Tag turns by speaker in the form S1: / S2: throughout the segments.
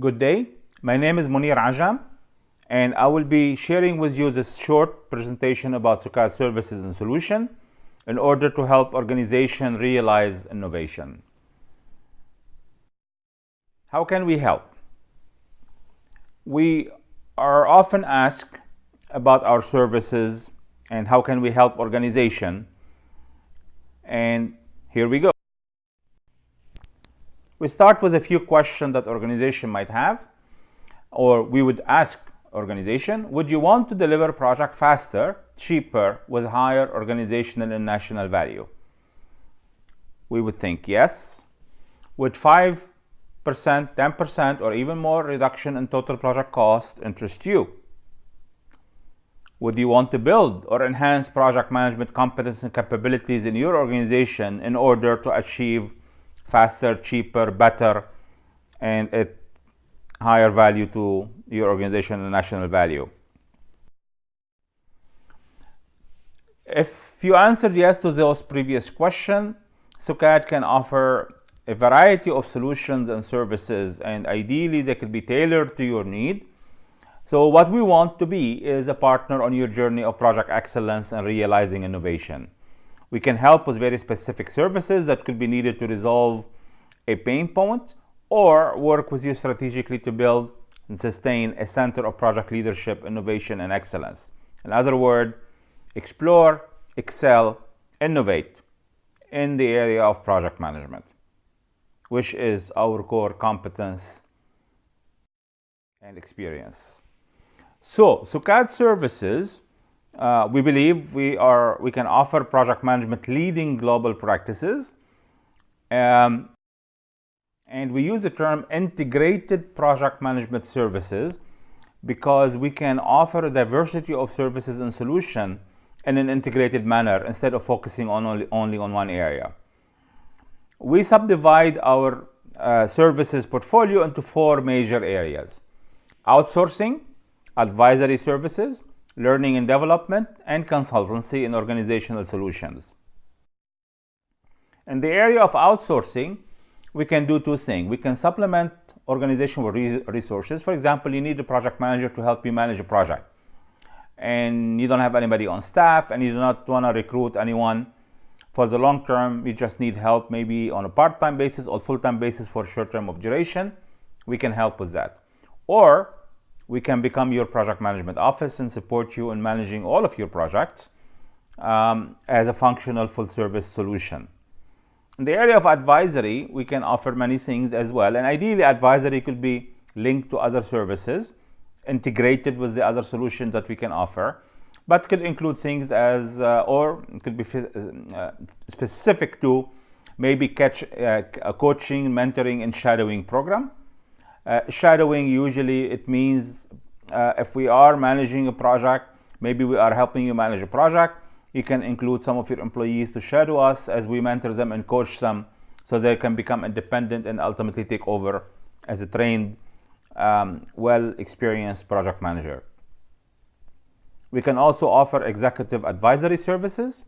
S1: Good day. My name is Munir Ajam, and I will be sharing with you this short presentation about SUKAD services and solution in order to help organization realize innovation. How can we help? We are often asked about our services and how can we help organization and here we go. We start with a few questions that organization might have or we would ask organization, would you want to deliver project faster, cheaper, with higher organizational and national value? We would think yes. Would 5%, 10%, or even more reduction in total project cost interest you? Would you want to build or enhance project management competence and capabilities in your organization in order to achieve faster, cheaper, better, and at higher value to your organization and national value? If you answered yes to those previous questions, SUKAD can offer a variety of solutions and services and ideally they could be tailored to your need so what we want to be is a partner on your journey of project excellence and realizing innovation. We can help with very specific services that could be needed to resolve a pain point or work with you strategically to build and sustain a center of project leadership, innovation, and excellence. In other words, explore, excel, innovate in the area of project management, which is our core competence and experience. So, SUKAD services, uh, we believe we are we can offer project management leading global practices. Um, and we use the term integrated project management services because we can offer a diversity of services and solution in an integrated manner instead of focusing on only, only on one area. We subdivide our uh, services portfolio into four major areas. Outsourcing, advisory services, learning and development, and consultancy in organizational solutions. In the area of outsourcing, we can do two things. We can supplement organizational resources. For example, you need a project manager to help you manage a project. And you don't have anybody on staff and you do not want to recruit anyone for the long term. You just need help maybe on a part-time basis or full-time basis for short term of duration. We can help with that. Or we can become your project management office and support you in managing all of your projects um, as a functional full service solution. In the area of advisory, we can offer many things as well. And ideally, advisory could be linked to other services, integrated with the other solutions that we can offer, but could include things as, uh, or could be uh, specific to maybe catch, uh, a coaching, mentoring, and shadowing program shadowing usually it means uh, if we are managing a project, maybe we are helping you manage a project, you can include some of your employees to shadow us as we mentor them and coach them so they can become independent and ultimately take over as a trained, um, well experienced project manager. We can also offer executive advisory services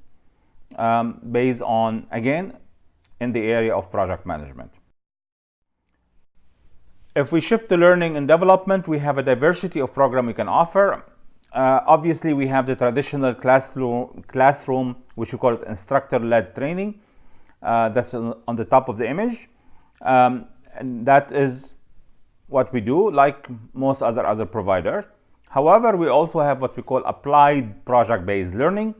S1: um, based on, again, in the area of project management. If we shift to learning and development, we have a diversity of program we can offer. Uh, obviously, we have the traditional classroom, classroom which we call it instructor-led training. Uh, that's on the top of the image. Um, and that is what we do, like most other other providers. However, we also have what we call applied project-based learning,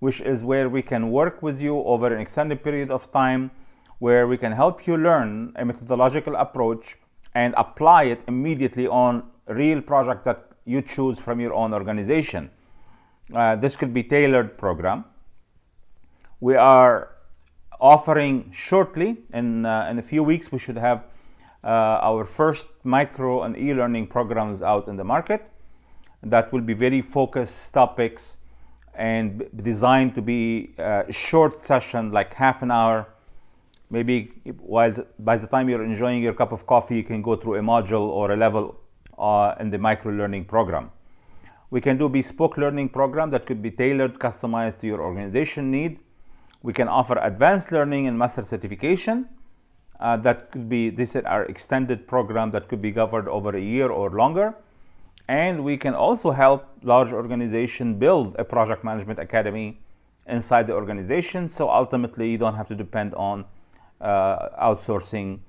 S1: which is where we can work with you over an extended period of time, where we can help you learn a methodological approach and apply it immediately on real project that you choose from your own organization. Uh, this could be tailored program. We are offering shortly, in, uh, in a few weeks, we should have uh, our first micro and e-learning programs out in the market that will be very focused topics and designed to be a uh, short session like half an hour maybe while by the time you're enjoying your cup of coffee, you can go through a module or a level uh, in the micro learning program. We can do bespoke learning program that could be tailored, customized to your organization need. We can offer advanced learning and master certification. Uh, that could be, this is our extended program that could be covered over a year or longer. And we can also help large organizations build a project management academy inside the organization. So ultimately, you don't have to depend on outsourcing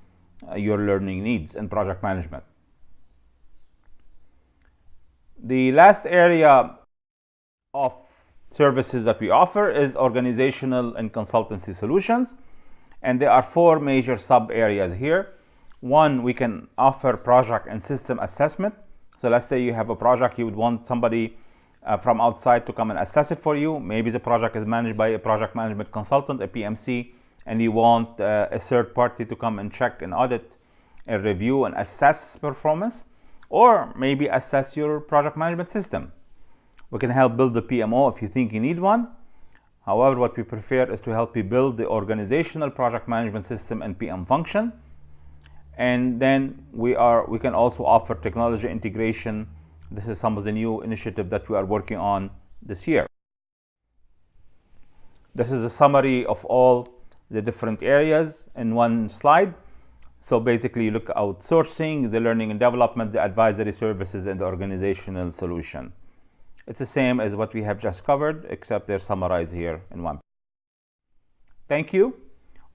S1: uh, your learning needs and project management. The last area of services that we offer is organizational and consultancy solutions. And there are four major sub areas here. One, we can offer project and system assessment. So let's say you have a project, you would want somebody uh, from outside to come and assess it for you. Maybe the project is managed by a project management consultant, a PMC, and you want uh, a third party to come and check and audit and review and assess performance, or maybe assess your project management system. We can help build the PMO if you think you need one. However, what we prefer is to help you build the organizational project management system and PM function. And then we are we can also offer technology integration. This is some of the new initiative that we are working on this year. This is a summary of all the different areas in one slide. So basically you look outsourcing, the learning and development, the advisory services, and the organizational solution. It's the same as what we have just covered, except they're summarized here in one. Thank you.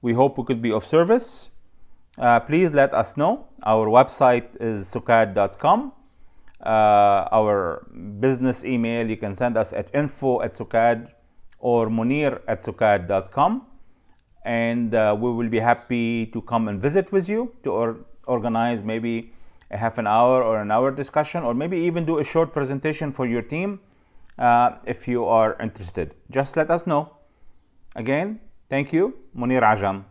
S1: We hope we could be of service. Uh, please let us know. Our website is sukad.com. Uh, our business email, you can send us at info at sukad or munir at sukad.com. And uh, we will be happy to come and visit with you to or organize maybe a half an hour or an hour discussion, or maybe even do a short presentation for your team uh, if you are interested. Just let us know. Again, thank you, Munir Ajam.